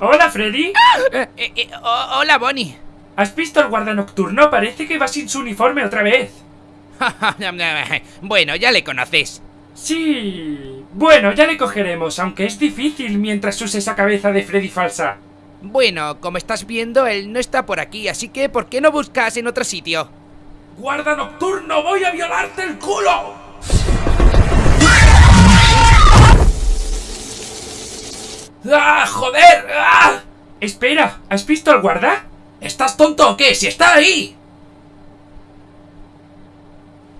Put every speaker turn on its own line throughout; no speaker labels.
¡Hola, Freddy!
Eh, eh, eh, ¡Hola, Bonnie!
¿Has visto al guarda nocturno? Parece que va sin su uniforme otra vez.
bueno, ya le conoces.
Sí... Bueno, ya le cogeremos, aunque es difícil mientras use esa cabeza de Freddy falsa.
Bueno, como estás viendo, él no está por aquí, así que ¿por qué no buscas en otro sitio?
¡Guarda nocturno! ¡Voy a violarte el culo! ¡Ah, joder! ¡Ah! Espera, ¿has visto al guarda?
¿Estás tonto o qué? ¡Si está ahí!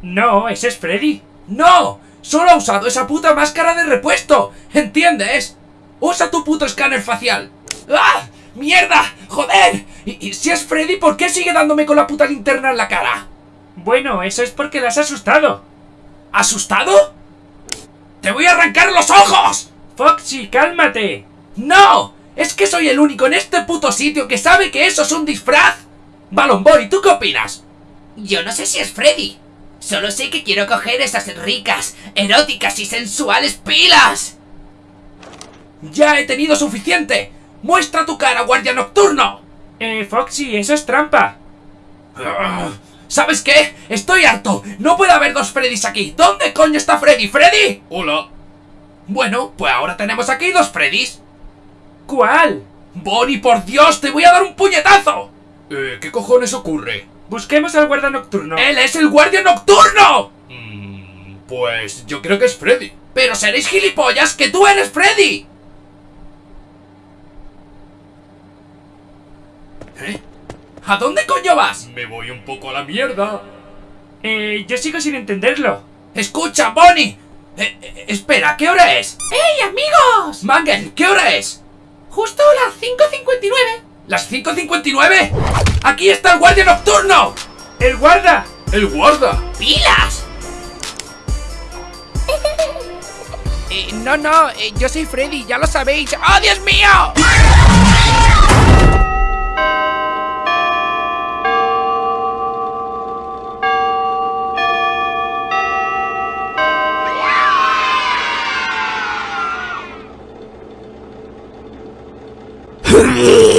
No, ese es Freddy.
¡No! ¡Solo ha usado esa puta máscara de repuesto! ¿Entiendes? ¡Usa tu puto escáner facial! ¡Ah! ¡Mierda! ¡Joder! Y, y si es Freddy, ¿por qué sigue dándome con la puta linterna en la cara?
Bueno, eso es porque la has asustado.
¿Asustado? ¡Te voy a arrancar los ojos!
Foxy, cálmate.
¡No! ¿Es que soy el único en este puto sitio que sabe que eso es un disfraz? Balon Boy, ¿tú qué opinas?
Yo no sé si es Freddy. Solo sé que quiero coger esas ricas, eróticas y sensuales pilas.
¡Ya he tenido suficiente! ¡Muestra tu cara, guardia nocturno!
Eh, Foxy, eso es trampa.
¿Sabes qué? Estoy harto. No puede haber dos Freddys aquí. ¿Dónde coño está Freddy? ¿Freddy?
Hola.
Bueno, pues ahora tenemos aquí dos Freddys.
¿Cuál?
Bonnie, por Dios, te voy a dar un puñetazo.
Eh, ¿qué cojones ocurre?
Busquemos al guarda nocturno.
¡Él es el guardia nocturno!
Mm, pues yo creo que es Freddy.
Pero seréis gilipollas que tú eres Freddy. ¿Eh? ¿A dónde coño vas?
Me voy un poco a la mierda.
Eh, yo sigo sin entenderlo.
Escucha, Bonnie. Eh, eh, espera, ¿qué hora es?
¡Hey, amigos!
Mangle, ¿qué hora es?
Justo las 5.59.
¿Las 5.59? ¡Aquí está el guardia nocturno!
¡El guarda!
¡El guarda!
¡Pilas!
Eh, no, no, eh, yo soy Freddy, ya lo sabéis. ¡Oh, Dios mío! Yeah.